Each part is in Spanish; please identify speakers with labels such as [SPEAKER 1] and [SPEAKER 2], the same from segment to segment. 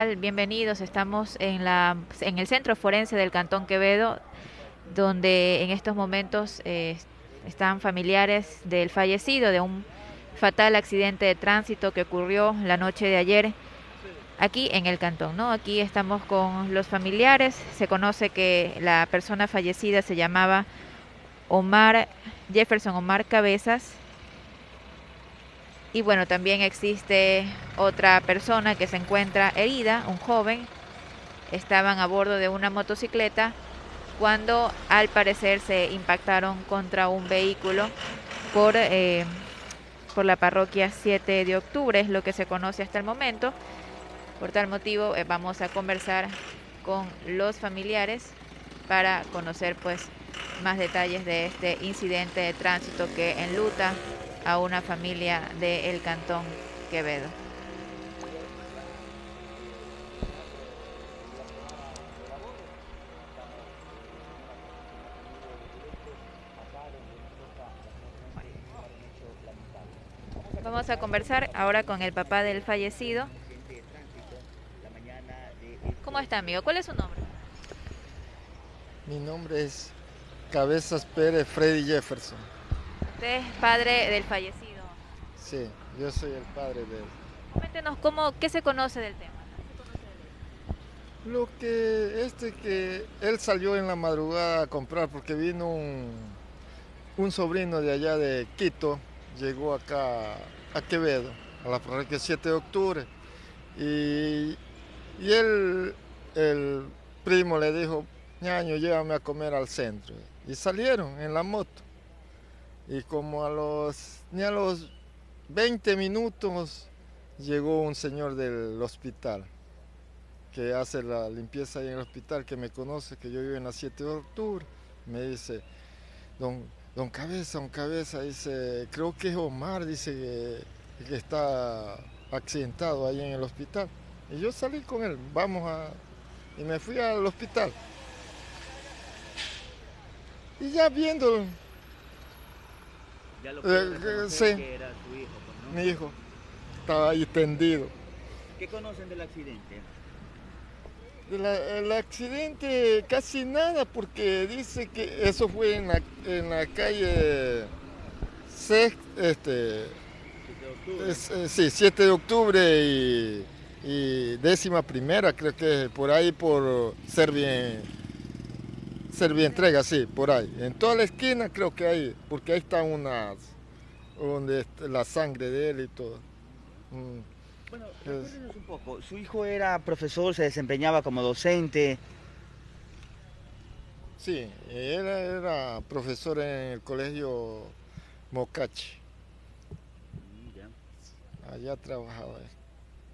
[SPEAKER 1] Bienvenidos, estamos en, la, en el Centro Forense del Cantón Quevedo, donde en estos momentos eh, están familiares del fallecido de un fatal accidente de tránsito que ocurrió la noche de ayer aquí en el cantón, ¿no? Aquí estamos con los familiares, se conoce que la persona fallecida se llamaba Omar Jefferson Omar Cabezas y bueno, también existe otra persona que se encuentra herida, un joven. Estaban a bordo de una motocicleta cuando al parecer se impactaron contra un vehículo por, eh, por la parroquia 7 de octubre, es lo que se conoce hasta el momento. Por tal motivo eh, vamos a conversar con los familiares para conocer pues más detalles de este incidente de tránsito que enluta a una familia del Cantón Quevedo. Vamos a conversar ahora con el papá del fallecido. ¿Cómo está, amigo? ¿Cuál es su nombre?
[SPEAKER 2] Mi nombre es Cabezas Pérez Freddy Jefferson.
[SPEAKER 1] Usted es padre del fallecido.
[SPEAKER 2] Sí, yo soy el padre de él.
[SPEAKER 1] Coméntenos cómo, qué se conoce del tema.
[SPEAKER 2] Lo que este que él salió en la madrugada a comprar porque vino un, un sobrino de allá de Quito, llegó acá a Quevedo, a la parroquia 7 de octubre, y, y él, el primo le dijo, ñaño, llévame a comer al centro. Y salieron en la moto. Y como a los, ni a los 20 minutos llegó un señor del hospital que hace la limpieza ahí en el hospital, que me conoce, que yo vivo en la 7 de octubre. Me dice, don, don Cabeza, don Cabeza, dice, creo que es Omar, dice que, que está accidentado ahí en el hospital. Y yo salí con él, vamos a... Y me fui al hospital. Y ya viendo
[SPEAKER 3] ya lo
[SPEAKER 2] eh, sí.
[SPEAKER 3] que era su hijo, pues, ¿no?
[SPEAKER 2] Mi hijo estaba ahí tendido.
[SPEAKER 3] ¿Qué conocen del accidente?
[SPEAKER 2] El, el, accidente casi nada porque dice que eso fue en la, en la calle Sex, este,
[SPEAKER 3] 7 de octubre.
[SPEAKER 2] es, eh, sí, 7 de octubre y, y décima primera, creo que por ahí por Servien, Servientrega, sí, por ahí. En toda la esquina creo que hay, porque ahí está unas, donde la sangre de él y todo. Mm.
[SPEAKER 3] Bueno, recuérdenos un poco. Su hijo era profesor, se desempeñaba como docente.
[SPEAKER 2] Sí, él era profesor en el colegio Mocachi, allá trabajaba él.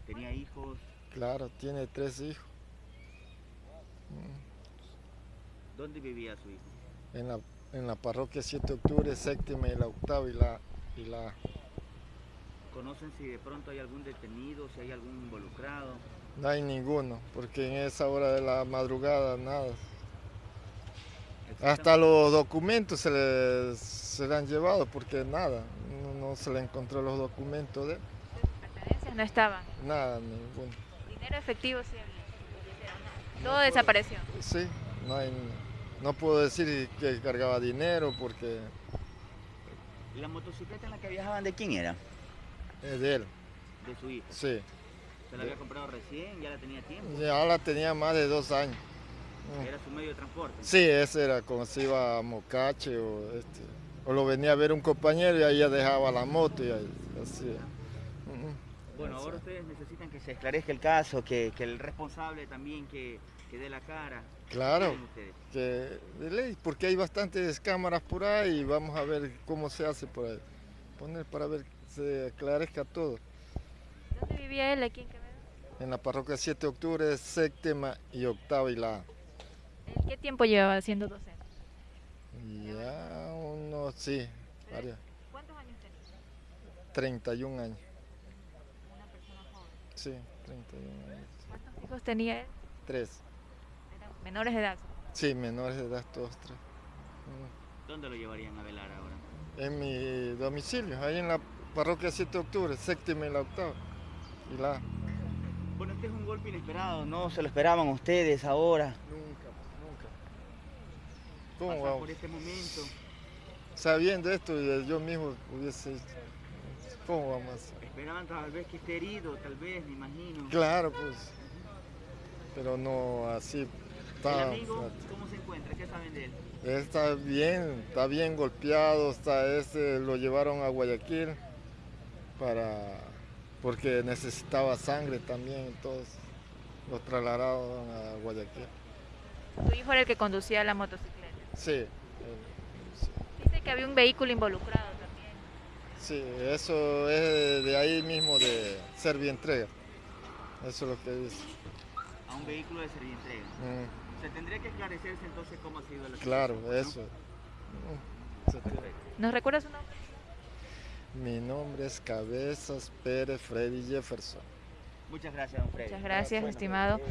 [SPEAKER 3] Tenía hijos.
[SPEAKER 2] Claro, tiene tres hijos. Mm.
[SPEAKER 3] ¿Dónde vivía su hijo?
[SPEAKER 2] En la, en la parroquia 7 de octubre, séptima y la octava y la, y la
[SPEAKER 3] ¿Conocen si de pronto hay algún detenido, si hay algún involucrado?
[SPEAKER 2] no hay ninguno, porque en esa hora de la madrugada nada. Hasta los documentos se les se le han llevado porque nada, no, no se le encontró los documentos de él,
[SPEAKER 1] Pertenencias no estaban.
[SPEAKER 2] nada, ninguno.
[SPEAKER 1] Dinero efectivo sí había. Todo desapareció.
[SPEAKER 2] Sí, no hay, no puedo decir que cargaba dinero porque
[SPEAKER 3] ¿Y la motocicleta en la que viajaban de quién era?
[SPEAKER 2] es de él,
[SPEAKER 3] De su hijo.
[SPEAKER 2] sí.
[SPEAKER 3] ¿Se la había comprado recién? ¿Ya la tenía tiempo?
[SPEAKER 2] Ya la tenía más de dos años. Mm.
[SPEAKER 3] Era su medio de transporte.
[SPEAKER 2] Sí, ese era cuando se iba a Mocache o, este, o lo venía a ver un compañero y ahí ya dejaba la moto y ahí, así.
[SPEAKER 3] Bueno, ahora ustedes necesitan que se esclarezca el caso, que, que el responsable también que, que dé la cara.
[SPEAKER 2] Claro, que de ley, porque hay bastantes cámaras por ahí y vamos a ver cómo se hace por ahí. Poner para ver que se aclarezca todo.
[SPEAKER 1] ¿Dónde vivía él aquí en Quevedo?
[SPEAKER 2] En la parroquia 7 de octubre, séptima y octava y la A.
[SPEAKER 1] ¿Él ¿Qué tiempo llevaba siendo docente?
[SPEAKER 2] Ya unos, sí, varios,
[SPEAKER 1] ¿Cuántos años tenía?
[SPEAKER 2] 31 años. Sí, 31 años.
[SPEAKER 1] ¿Cuántos hijos tenía él?
[SPEAKER 2] Tres.
[SPEAKER 1] Eran menores de edad.
[SPEAKER 2] Sí, menores de edad todos tres. Mm.
[SPEAKER 3] ¿Dónde lo llevarían a velar ahora?
[SPEAKER 2] En mi domicilio, ahí en la parroquia 7 de octubre, séptima y la octava. Y la.
[SPEAKER 3] Bueno, este es un golpe inesperado, ¿no? ¿Se lo esperaban ustedes ahora?
[SPEAKER 2] Nunca, nunca. ¿Cómo
[SPEAKER 3] Pasar
[SPEAKER 2] vamos?
[SPEAKER 3] por este momento.
[SPEAKER 2] Sabiendo esto, yo mismo hubiese... ¿Cómo vamos a hacer?
[SPEAKER 3] Esperaban tal vez que esté herido, tal vez, me imagino.
[SPEAKER 2] Claro, pues. Pero no así
[SPEAKER 3] ¿El
[SPEAKER 2] tan
[SPEAKER 3] amigo cómo se encuentra? ¿Qué saben de él?
[SPEAKER 2] Él está bien, está bien golpeado, está este, lo llevaron a Guayaquil para porque necesitaba sangre también, entonces lo trasladaron a Guayaquil.
[SPEAKER 1] Su hijo era el que conducía la motocicleta.
[SPEAKER 2] Sí, él- sí,
[SPEAKER 1] Dice que había un vehículo involucrado.
[SPEAKER 2] Sí, eso es de ahí mismo de Servientrega. Eso es lo que dice.
[SPEAKER 3] A un vehículo de servientrega.
[SPEAKER 2] Mm,
[SPEAKER 3] Se tendría que esclarecerse entonces cómo ha sido la
[SPEAKER 2] claro, eso. Mm,
[SPEAKER 1] ¿Nos recuerda su nombre?
[SPEAKER 2] Mi nombre es Cabezas Pérez Freddy Jefferson.
[SPEAKER 3] Muchas gracias, don Freddy.
[SPEAKER 1] Muchas gracias,
[SPEAKER 3] Bueno,
[SPEAKER 1] estimado.
[SPEAKER 3] eh,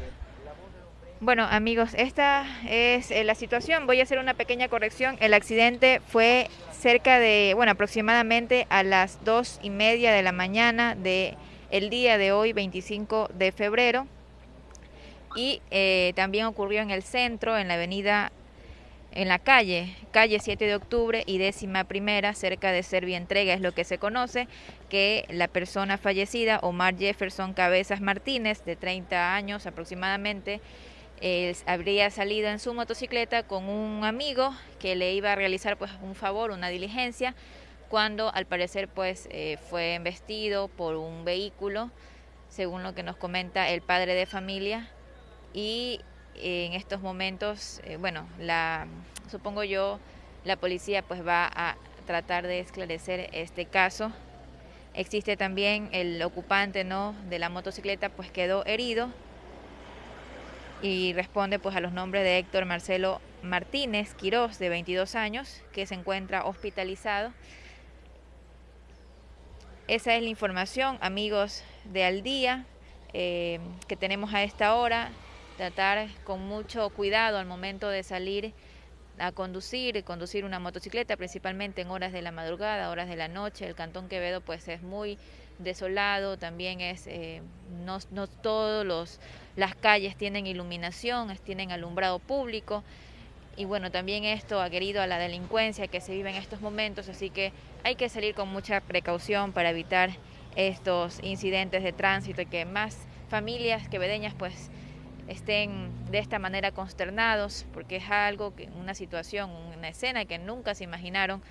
[SPEAKER 1] Bueno, amigos, esta es eh, la situación. Voy a hacer una pequeña corrección. El accidente fue cerca de, bueno, aproximadamente a las dos y media de la mañana de el día de hoy, 25 de febrero. Y eh, también ocurrió en el centro, en la avenida, en la calle, calle 7 de octubre y décima primera, cerca de Servientrega, es lo que se conoce, que la persona fallecida, Omar Jefferson Cabezas Martínez, de 30 años aproximadamente, eh, habría salido en su motocicleta con un amigo que le iba a realizar pues un favor, una diligencia, cuando al parecer pues eh, fue embestido por un vehículo, según lo que nos comenta el padre de familia, y en estos momentos, eh, bueno, la supongo yo la policía pues va a tratar de esclarecer este caso. Existe también el ocupante no de la motocicleta pues quedó herido y responde pues a los nombres de Héctor Marcelo Martínez Quirós de 22 años que se encuentra hospitalizado. Esa es la información, amigos de Al Día, eh, que tenemos a esta hora. Tratar con mucho cuidado al momento de salir a conducir, conducir una motocicleta, principalmente en horas de la madrugada, horas de la noche. El Cantón Quevedo pues es muy desolado, también es, eh, no, no todos los, las calles tienen iluminación, tienen alumbrado público. Y bueno, también esto ha querido a la delincuencia que se vive en estos momentos, así que hay que salir con mucha precaución para evitar estos incidentes de tránsito y que más familias quevedeñas pues estén de esta manera consternados porque es algo que una situación, una escena que nunca se imaginaron.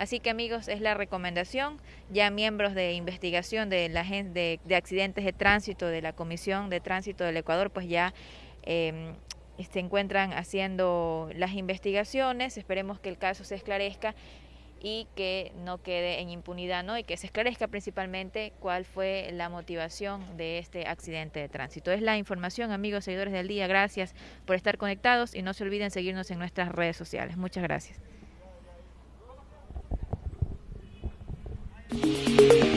[SPEAKER 1] Así que amigos, es la recomendación. Ya miembros de investigación de la de accidentes de tránsito de la Comisión de Tránsito del Ecuador, pues ya eh, se encuentran haciendo las investigaciones. Esperemos que el caso se esclarezca y que no quede en impunidad, ¿no? Y que se esclarezca principalmente cuál fue la motivación de este accidente de tránsito. Es la información, amigos seguidores del día. Gracias por estar conectados y no se olviden seguirnos en nuestras redes sociales. Muchas gracias. Thank you.